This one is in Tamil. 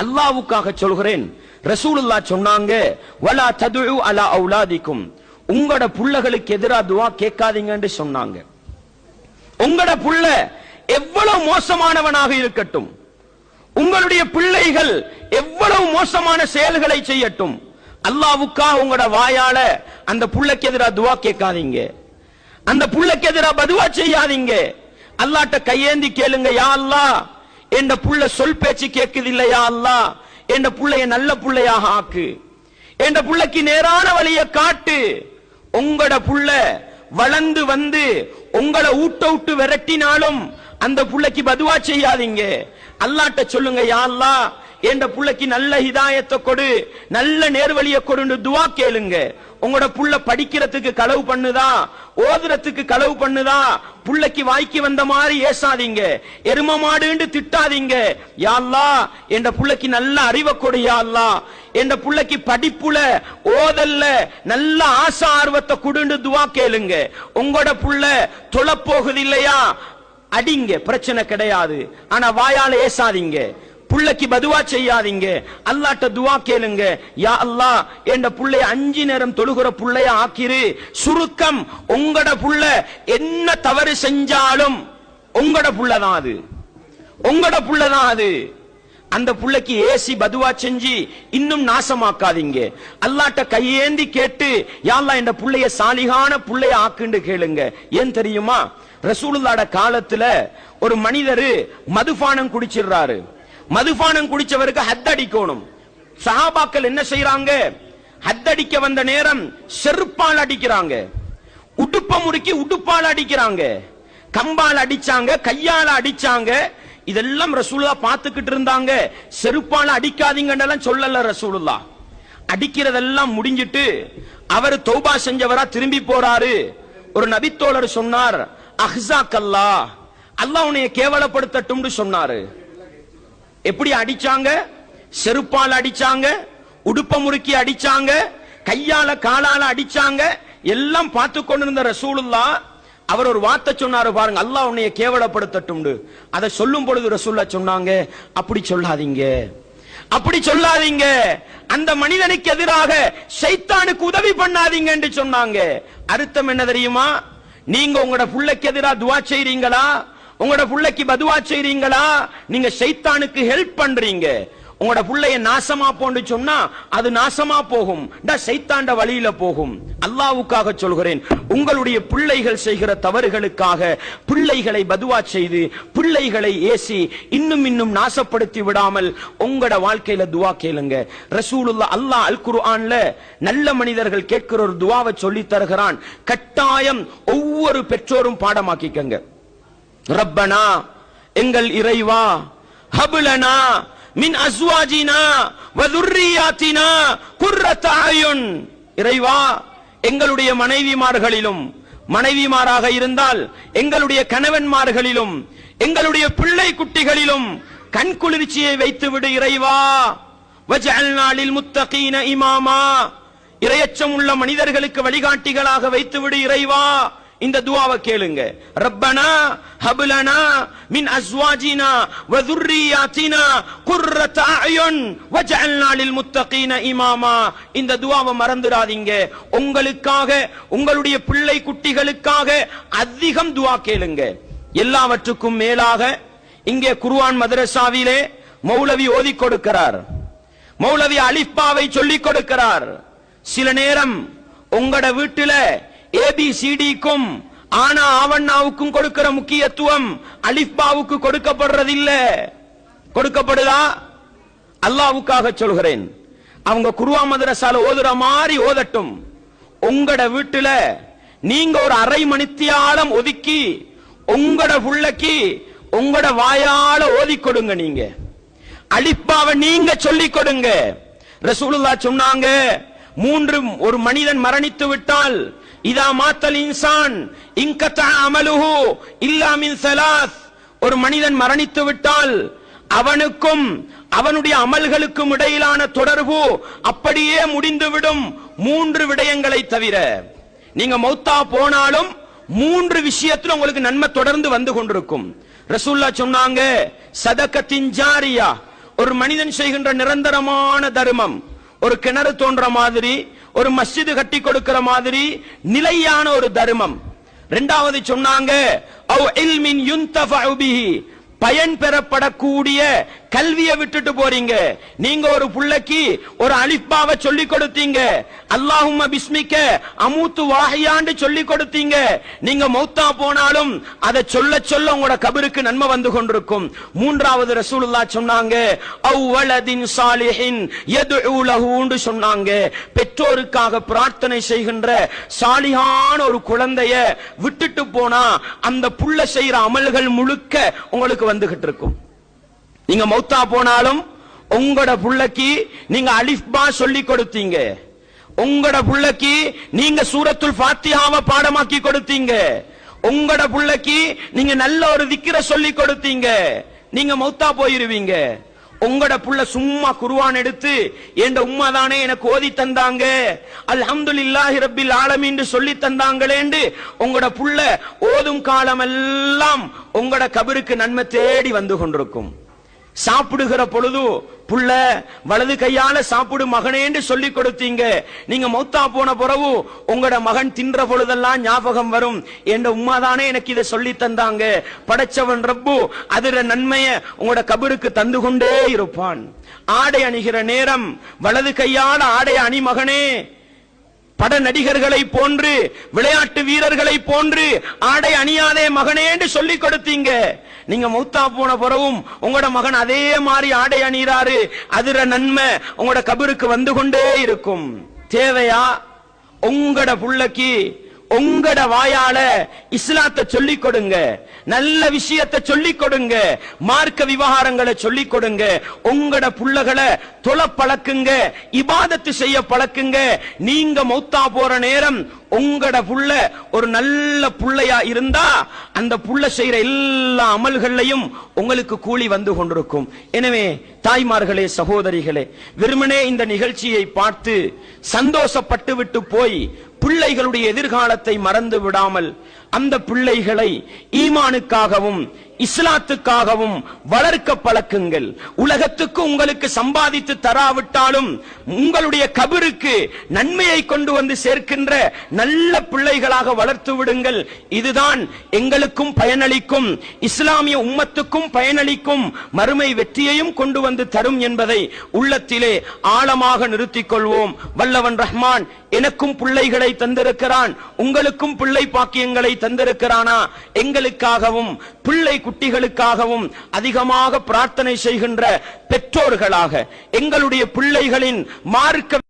அல்லாவுக்காக சொல்கிறேன். ரசூலுல்லா சொன்னாங்க வலா ததுழு அலா அவுலாதிக்கும். உங்களோட புள்ளகளுக்கு எதிரா துவா கேட்காதீங்கன்னு சொன்னாங்க. உங்களோட புள்ள எவ்வளவு மோசமானவனாக இருக்கட்டும். உங்களுடைய பிள்ளைகள் எவ்வளவு மோசமான செயல்களை செய்யட்டும். அல்லாவுக்காக உங்களோட வாயால அந்த புள்ளைக்கு எதிரா துவா கேட்காதீங்க. அந்த புள்ளைக்கு எதிரா பதுவா செய்யாதீங்க. அல்லாட்ட கையேந்தி கேளுங்க யா அல்லாஹ் என்ற புள்ள சொல் பேச்சு கேட்குது இல்லையா அல்லா? என்ற புள்ளைய நல்ல புள்ளையாக ஆக்கு. என்ற புள்ளைக்கு நேரான வழியை காட்டு. உங்களோட புள்ள வளர்ந்து வந்து உங்களை ஊட்ட விட்டு விரட்டினாலும் அந்த புள்ளைக்கு பதுவா செய்யாதீங்க. அல்லாட்ட சொல்லுங்க யா அல்லா என்ற புள்ளைக்கு நல்ல ஹிதாயத்தை கொடு நல்ல நேர்வழியை கொடுன்னு துவா கேளுங்க. உங்களோட புள்ள படிக்கிறதுக்கு களவு பண்ணுதா? ஓதுறதுக்கு களவு பண்ணுதா? புள்ளைக்கு வாய்க்கு வந்த மாதிரி ஏசாதீங்க. எரும மாடுன்னு திட்டாதீங்க. யாழ்லா என்ற புள்ளைக்கு நல்ல அறிவை கொடு யாழ்லா என்ற புள்ளைக்கு படிப்புல ஓதல்ல நல்ல ஆசா ஆர்வத்தை கொடுன்னு துவா கேளுங்க. உங்களோட புள்ள தொலை போகுது இல்லையா? அடிங்க பிரச்சனை கிடையாது. ஆனா வாயால ஏசாதீங்க. புள்ளைக்கு பதுவா செய்யாதீங்க. அல்லாட்ட துவா கேளுங்க. யா அல்லா என்ற புள்ளைய அஞ்சு நேரம் தொழுகிற புள்ளைய ஆக்கிரு. சுருக்கம் உங்கட புள்ள என்ன தவறு செஞ்சாலும் உங்கட புள்ளதான் அது. உங்கட புள்ளதான் அது. அந்த புள்ளைக்கு ஏசி பதுவா செஞ்சு இன்னும் நாசமாக்காதீங்க. அல்லாட்ட கையேந்தி கேட்டு யாழ்லா இந்த புள்ளைய சாலிகான புள்ளைய ஆக்குண்டு கேளுங்க. ஏன் தெரியுமா? ரசூலுல்லாட காலத்துல ஒரு மனிதரு மதுபானம் குடிச்சிடுறாரு. மதுபானம் குடிச்சவருக்கு ஹத்தடிக்கணும் சஹாபாக்கள் என்ன செய்யறாங்க ஹத்தடிக்க வந்த நேரம் செருப்பால் அடிக்கிறாங்க. உடுப்ப முறுக்கி உடுப்பால் அடிக்கிறாங்க. கம்பால் அடிச்சாங்க கையால அடிச்சாங்க. இதெல்லாம் ரசூலுல்லா பார்த்துக்கிட்டு இருந்தாங்க. செருப்பால அடிக்காதீங்கன்னு சொல்லல ரசூலுல்லா. அடிக்கிறதெல்லாம் முடிஞ்சிட்டு அவர் தௌபா செஞ்சவரா திரும்பி போறாரு. ஒரு நபித்தோழர் சொன்னார் அஹ்ஸாக்கல்லா அல்லாஹ் உன்னைய கேவலப்படுத்தட்டும்னு சொன்னாரு. எப்படி அடிச்சாங்க? செருப்பால் அடிச்சாங்க உடுப்ப முறுக்கி அடிச்சாங்க கையால காலால அடிச்சாங்க எல்லாம் பார்த்து கொண்டிருந்த ரசூலுல்லா அவர் ஒரு வார்த்தை சொன்னாரு பாருங்க அல்லாஹ் உன்னைய கேவலப்படுத்தட்டும் அதை சொல்லும் பொழுது ரசூல்லா சொன்னாங்க அப்படி சொல்லாதீங்க. அப்படி சொல்லாதீங்க. அந்த மனிதனுக்கு எதிராக சைத்தானுக்கு உதவி பண்ணாதீங்க என்று சொன்னாங்க. அர்த்தம் என்ன தெரியுமா? நீங்க உங்களோட புள்ளைக்கு எதிராக துவா செய்றீங்களா? உங்களோட புள்ளைக்கு பதுவா செய்றீங்களா? நீங்க சைத்தானுக்கு ஹெல்ப் பண்றீங்க. உங்களோட புள்ளைய நாசமா போன்னு சொன்னா அது நாசமா போகும். சைத்தாண்ட வழியில போகும். அல்லாவுக்காக சொல்கிறேன் உங்களுடைய பிள்ளைகள் செய்கிற தவறுகளுக்காக பிள்ளைகளை பதுவா செய்து பிள்ளைகளை ஏசி இன்னும் இன்னும் நாசப்படுத்தி விடாமல் உங்களோட வாழ்க்கையில துவா கேளுங்க. ரசூலுல்லா அல்லாஹ் அல் குர்ஆன்ல நல்ல மனிதர்கள் கேட்கிற ஒரு துவாவை சொல்லி தருகிறான். கட்டாயம் ஒவ்வொரு பெற்றோரும் பாடமாக்கிக்கங்க. ரப்பனா எங்கள் இறைவா ஹபுலனா மின் அஸ்வாஜினா வதுர்ரியாத்தினா குர்ரத்த அயுன். இறைவா எங்களுடைய மனைவிமார்களிலும் மனைவிமாராக இருந்தால் எங்களுடைய கணவன்மார்களிலும் எங்களுடைய பிள்ளை குட்டிகளிலும் கண் குளிர்ச்சியை வைத்து விடு இறைவா நாளில் முத்தகீன இமாமா. இரையச்சம் உள்ள மனிதர்களுக்கு வழிகாட்டிகளாக வைத்து விடு இறைவா. இந்த துவாவை கேளுங்க. ரப்பனா ஹபுலனா மின் அஸ்வாஜினா வதுர்ரியாத்தினா குர்ரத் அயுன் வஜஅல்னா லில் முத்தகீன இமாமா. இந்த துவாவை மறந்துடாதீங்க. உங்களுக்காக உங்களுடைய பிள்ளை குட்டிகளுக்காக அதிகம் துவா கேளுங்க. எல்லாவற்றுக்கும் மேலாக இங்கே குர்ஆன் மதரசாவிலே மௌலவி ஓதி கொடுக்கிறார். மௌலவி அலிஃபாவை சொல்லிக் கொடுக்கிறார். சில நேரம் உங்களோட வீட்டுல ஏபிசிடிக்கும் ஆனா ஆவண்ணாவுக்கும் கொடுக்கிற முக்கியத்துவம் அலிஃபாவுக்கு கொடுக்கப்படுறதில்ல. கொடுக்கப்படுதா? அல்லாவுக்காக சொல்கிறேன். அவங்க குருவா மதரசால ஓதுற மாதிரி ஓதட்டும். உங்களோட வீட்டுல நீங்க ஒரு அரை மணித்தியாலம் ஒதுக்கி உங்களோட புள்ளக்கு உங்களோட வாயால ஓதி கொடுங்க நீங்க. அலிப்பாவை நீங்க சொல்லிக் கொடுங்க. ரசூலுல்லா சொன்னாங்க மூன்று ஒரு மனிதன் மரணித்து விட்டால் இதா மாத்தல் இன்சான் இங்கத்த அமலுஹு இல்லா மின் சலாஸ். ஒரு மனிதன் மரணித்து விட்டால் அவனுக்கும் அவனுடைய அமல்களுக்கும் இடையிலான தொடர்பு அப்படியே முடிந்துவிடும் மூன்று விடயங்களை தவிர. நீங்க மௌத்தா போனாலும் மூன்று விஷயத்தில் உங்களுக்கு நன்மை தொடர்ந்து வந்து கொண்டிருக்கும். ரசூல்லா சொன்னாங்க சதக்கத்தின் ஜாரியா. ஒரு மனிதன் செய்கின்ற நிரந்தரமான தர்மம் ஒரு கிணறு தோன்ற மாதிரி ஒரு மஸ்ஜிது கட்டி கொடுக்கிற மாதிரி நிலையான ஒரு தர்மம். ரெண்டாவது சொன்னாங்க அவ் இல்மின் யுன்தஃபஉ பிஹி. பயன் பெறப்படக்கூடிய கல்வியை விட்டுட்டு போறீங்க. நீங்க ஒரு புள்ளைக்கு ஒரு அலிப்பாவை சொல்லி கொடுத்தீங்க. அல்லாஹும் பிஸ்மிக்க அமூத்து வாகையாண்டு சொல்லி கொடுத்தீங்க. நீங்க மௌத்தா போனாலும் அதை சொல்ல சொல்ல உங்களோட கபருக்கு நன்மை வந்து கொண்டிருக்கும். மூன்றாவது ரசூலுல்லா சொன்னாங்க அவ்வளதின் சாலிஹின் எது உலகுண்டு சொன்னாங்க. பெற்றோருக்காக பிரார்த்தனை செய்கின்ற சாலிஹான ஒரு குழந்தைய விட்டுட்டு போனா அந்த புள்ள செய்யற அமல்கள் முழுக்க உங்களுக்கு வந்துகிட்டு இருக்கும் நீங்க மௌத்தா போனாலும் உங்களோட புள்ளைக்கு நீங்க அலிஃபா சொல்லி கொடுத்தீங்க. உங்களோட புள்ளைக்கு நீங்க சூரத்துல் பாத்தியாவ பாடமாக்கி கொடுத்தீங்க. உங்களோட புள்ளைக்கு நீங்க நல்ல ஒரு திக்கிற சொல்லி கொடுத்தீங்க. நீங்க மௌத்தா போயிருவீங்க. உங்களோட புள்ள சும்மா குருவான் எடுத்து என் உம்மா தானே எனக்கு ஓதி தந்தாங்க? அல்ஹம்துலில்லாஹி ரப்பில் ஆலமீன் சொல்லி தந்தாங்களேண்டு உங்களோட புள்ள ஓதும் காலமெல்லாம் உங்களோட கபருக்கு நன்மை தேடி வந்து கொண்டிருக்கும். சாப்பிடுகிற பொழுது புள்ள வலது கையால சாப்பிடு மகனேன்னு சொல்லி கொடுத்தீங்க. நீங்க மௌத்தா போன பிறகு உங்களோட மகன் தின்ற பொழுதெல்லாம் ஞாபகம் வரும் என்ற உமாதானே எனக்கு இதை சொல்லி தந்தாங்க. படைச்சவன் ரப்பு அதுல நன்மைய உங்களோட கபருக்கு தந்து கொண்டே இருப்பான். ஆடை அணிகிற நேரம் வலது கையால ஆடை அணி மகனே. பட நடிகர்களை போன்று விளையாட்டு வீரர்களை போன்று ஆடை அணியாதே மகனே என்று சொல்லி கொடுத்தீங்க. நீங்க மௌத்தா போன பிறகும் உங்களோட மகன் அதே மாதிரி ஆடை அணிகிறாரு. அதுர நன்மை உங்களோட கபருக்கு வந்து கொண்டே இருக்கும். தேவையா? உங்களோட புள்ளக்கு உங்கட வாயால இஸ்லாத்தை சொல்லிக் கொடுங்க. நல்ல விஷயத்தை சொல்லிக் கொடுங்க. மார்க்க விவகாரங்களை சொல்லிக் கொடுங்க. உங்கட புள்ளகளை தொலை பழக்குங்க. இபாதத்து செய்ய பழக்குங்க. நீங்க மௌத்தா போற நேரம் உங்கட புள்ள ஒரு நல்ல புள்ளையா இருந்தா அந்த புள்ள செய்யற எல்லா அமல்கள்லையும் உங்களுக்கு கூலி வந்து கொண்டிருக்கும். எனவே தாய்மார்களே சகோதரிகளே வெறுமனே இந்த நிகழ்ச்சியை பார்த்து சந்தோஷப்பட்டு விட்டு போய் பிள்ளைகளுடைய எதிர்காலத்தை மறந்து விடாமல் அந்த பிள்ளைகளை ஈமானுக்காகவும் இஸ்லாத்துக்காகவும் வளர்க்க பழக்குங்கள். உலகத்துக்கு உங்களுக்கு சம்பாதித்து தராவிட்டாலும் உங்களுடைய கபருக்கு நன்மையை கொண்டு வந்து சேர்க்கின்ற நல்ல பிள்ளைகளாக வளர்த்து விடுங்கள். இதுதான் எங்களுக்கும் பயனளிக்கும் இஸ்லாமிய உம்மத்துக்கும் பயனளிக்கும் மறுமை வெற்றியையும் கொண்டு வந்து தரும் என்பதை உள்ளத்திலே ஆழமாக நிறுத்திக் கொள்வோம். வல்லவன் ரஹ்மான் எனக்கும் பிள்ளைகளை தந்திருக்கிறான். உங்களுக்கும் பிள்ளை பாக்கியங்களை தந்திருக்கிறானா? எங்களுக்காகவும் பிள்ளை குட்டிகளுக்காகவும் அதிகமாக பிரார்த்தனை செய்கின்ற பெற்றோர்களாக எங்களுடைய பிள்ளைகளின் மார்க்க